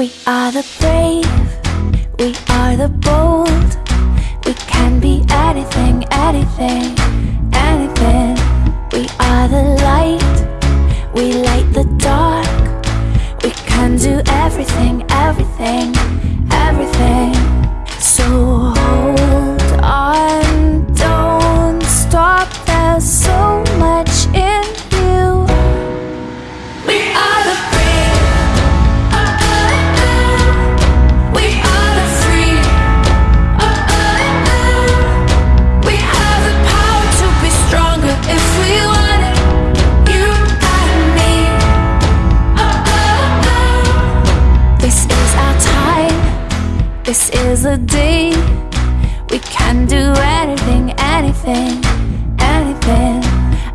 We are the brave, we are the bold. We can be anything, anything, anything. We are the light, we light the dark. This is a day we can do anything, anything, anything.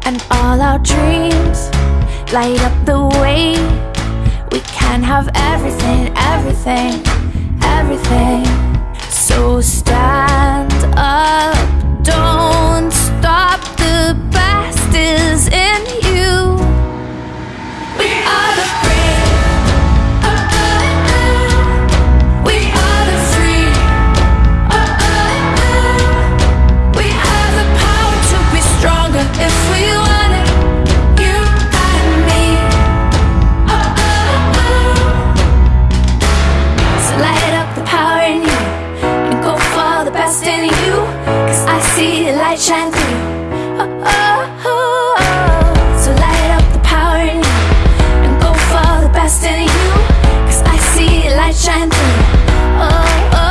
And all our dreams light up the way. We can have everything, everything, everything. So stop. Oh, oh.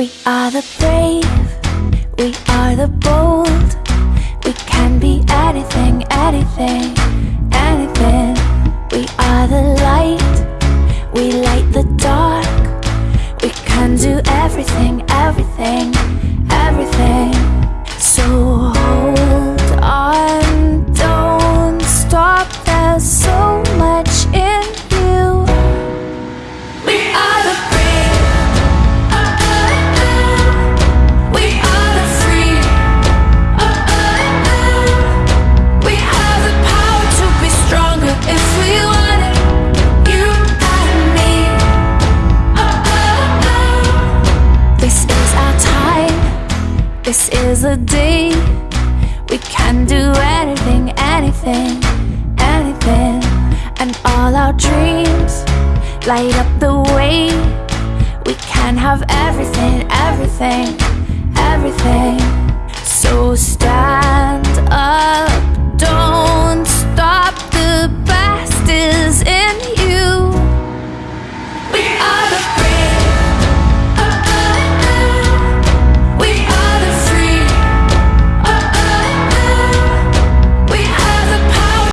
We are the brave, we are the bold. We can be anything, anything, anything. We are the light, we light the dark. is day We can do anything, anything, anything. And all our dreams light up the way. We can have everything, everything, everything. So stand up.